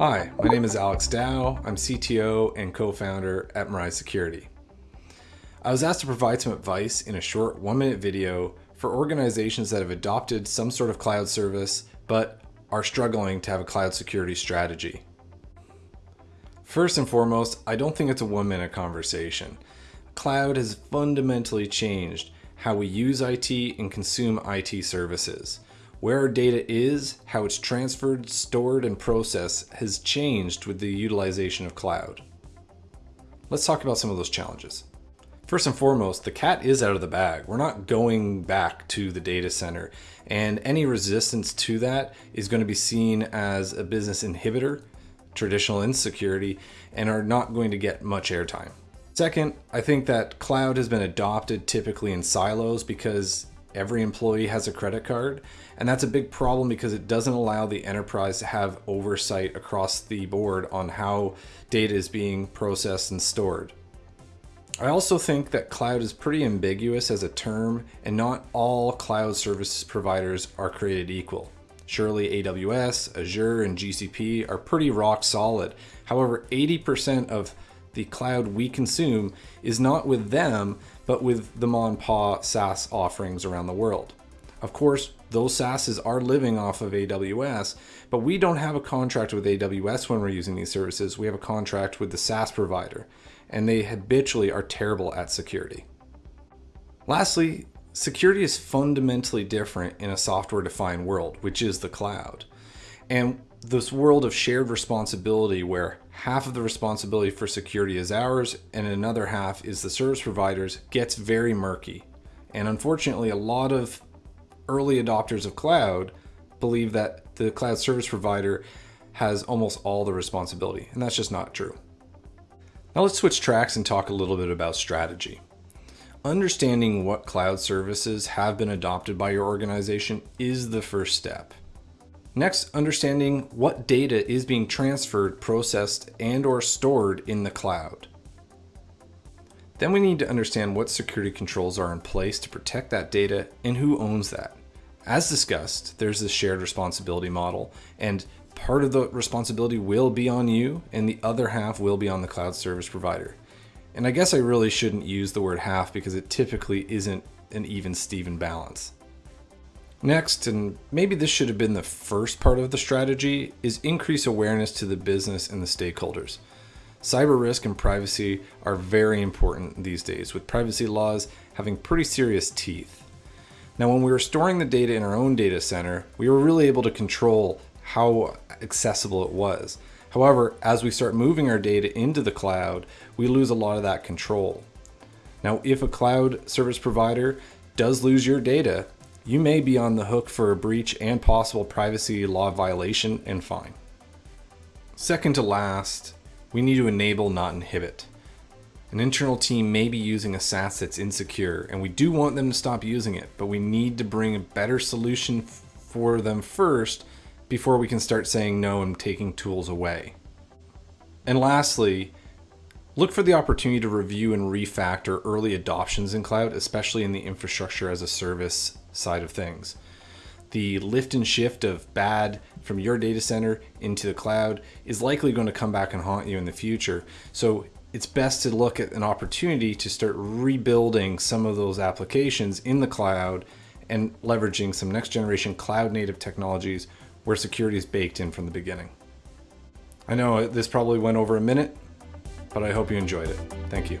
Hi, my name is Alex Dow. I'm CTO and co-founder at Mirai Security. I was asked to provide some advice in a short one minute video for organizations that have adopted some sort of cloud service but are struggling to have a cloud security strategy. First and foremost, I don't think it's a one minute conversation. Cloud has fundamentally changed how we use IT and consume IT services. Where our data is, how it's transferred, stored, and processed has changed with the utilization of cloud. Let's talk about some of those challenges. First and foremost, the cat is out of the bag. We're not going back to the data center, and any resistance to that is going to be seen as a business inhibitor, traditional insecurity, and are not going to get much airtime. Second, I think that cloud has been adopted typically in silos because every employee has a credit card. And that's a big problem because it doesn't allow the enterprise to have oversight across the board on how data is being processed and stored. I also think that cloud is pretty ambiguous as a term and not all cloud services providers are created equal. Surely AWS, Azure, and GCP are pretty rock solid. However, 80% of the cloud we consume is not with them, but with the Monpa SaaS offerings around the world. Of course, those SaaSes are living off of AWS, but we don't have a contract with AWS when we're using these services. We have a contract with the SaaS provider, and they habitually are terrible at security. Lastly, security is fundamentally different in a software defined world, which is the cloud. And this world of shared responsibility where half of the responsibility for security is ours and another half is the service providers gets very murky. And unfortunately, a lot of early adopters of cloud believe that the cloud service provider has almost all the responsibility, and that's just not true. Now let's switch tracks and talk a little bit about strategy. Understanding what cloud services have been adopted by your organization is the first step. Next, understanding what data is being transferred, processed, and or stored in the cloud. Then we need to understand what security controls are in place to protect that data and who owns that. As discussed, there's this shared responsibility model and part of the responsibility will be on you and the other half will be on the cloud service provider. And I guess I really shouldn't use the word half because it typically isn't an even Steven balance. Next, and maybe this should have been the first part of the strategy, is increase awareness to the business and the stakeholders. Cyber risk and privacy are very important these days, with privacy laws having pretty serious teeth. Now, when we were storing the data in our own data center, we were really able to control how accessible it was. However, as we start moving our data into the cloud, we lose a lot of that control. Now, if a cloud service provider does lose your data, you may be on the hook for a breach and possible privacy law violation and fine. Second to last, we need to enable, not inhibit. An internal team may be using a SaaS that's insecure, and we do want them to stop using it, but we need to bring a better solution for them first before we can start saying no and taking tools away. And lastly, look for the opportunity to review and refactor early adoptions in cloud, especially in the infrastructure as a service side of things. The lift and shift of bad from your data center into the cloud is likely going to come back and haunt you in the future. So it's best to look at an opportunity to start rebuilding some of those applications in the cloud and leveraging some next generation cloud native technologies where security is baked in from the beginning. I know this probably went over a minute, but I hope you enjoyed it. Thank you.